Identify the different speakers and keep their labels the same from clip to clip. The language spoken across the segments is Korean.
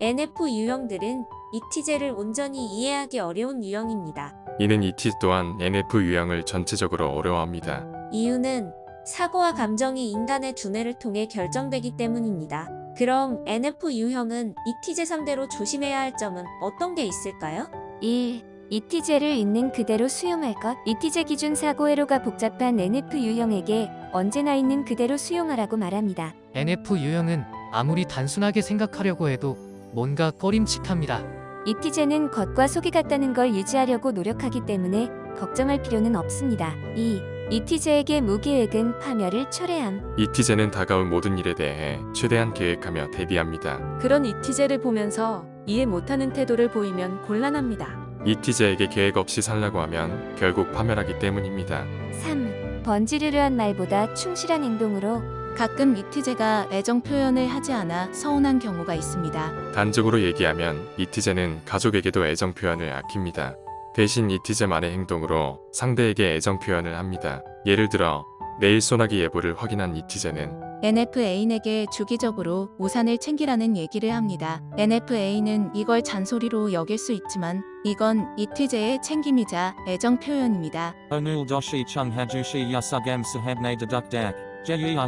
Speaker 1: NF 유형들은 이티제를 온전히 이해하기 어려운 유형입니다.
Speaker 2: 이는 ET 또한 NF 유형을 전체적으로 어려워합니다.
Speaker 1: 이유는 사고와 감정이 인간의 두뇌를 통해 결정되기 때문입니다. 그럼 NF 유형은 이티제 상대로 조심해야 할 점은 어떤 게 있을까요?
Speaker 3: 1. 이티제를 있는 그대로 수용할 것. 이티제 기준 사고 회로가 복잡한 NF 유형에게 언제나 있는 그대로 수용하라고 말합니다.
Speaker 4: NF 유형은 아무리 단순하게 생각하려고 해도 뭔가 꺼림칙합니다.
Speaker 3: 이티제는 겉과 속이 같다는 걸 유지하려고 노력하기 때문에 걱정할 필요는 없습니다. 2. 이티제에게 무계획은 파멸을 초래함.
Speaker 2: ET제는 다가올 모든 일에 대해 최대한 계획하며 대비합니다.
Speaker 5: 그런 이티제를 보면서 이해 못하는 태도를 보이면 곤란합니다.
Speaker 2: ET제에게 계획 없이 살라고 하면 결국 파멸하기 때문입니다.
Speaker 3: 3. 번지르르한 말보다 충실한 행동으로
Speaker 5: 가끔 이티제가 애정 표현을 하지 않아 서운한 경우가 있습니다.
Speaker 2: 단적으로 얘기하면 이티제는 가족에게도 애정 표현을 아낍니다. 대신 이티제만의 행동으로 상대에게 애정 표현을 합니다. 예를 들어 내일 소나기 예보를 확인한 이티제는
Speaker 5: NFA인에게 주기적으로 우산을 챙기라는 얘기를 합니다. NFA는 이걸 잔소리로 여길 수 있지만 이건 이티제의 챙김이자 애정 표현입니다.
Speaker 6: Onul doshi chung hajushi yasugam sahabne deduk dak. Jeyang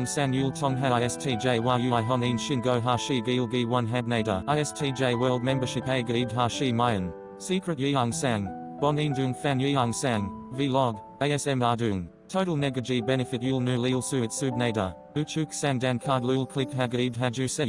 Speaker 6: san yul tongha istj yui honin shingo hashi gilgi one habnada. Istj world membership a gaid hashi mayan. Secret yeong sang. Bonin dung fan yeong sang. Vlog. ASM ardung. Total negaji benefit yul nu lil suit subnada. Uchuk sang dan card lul click hagaid haju se.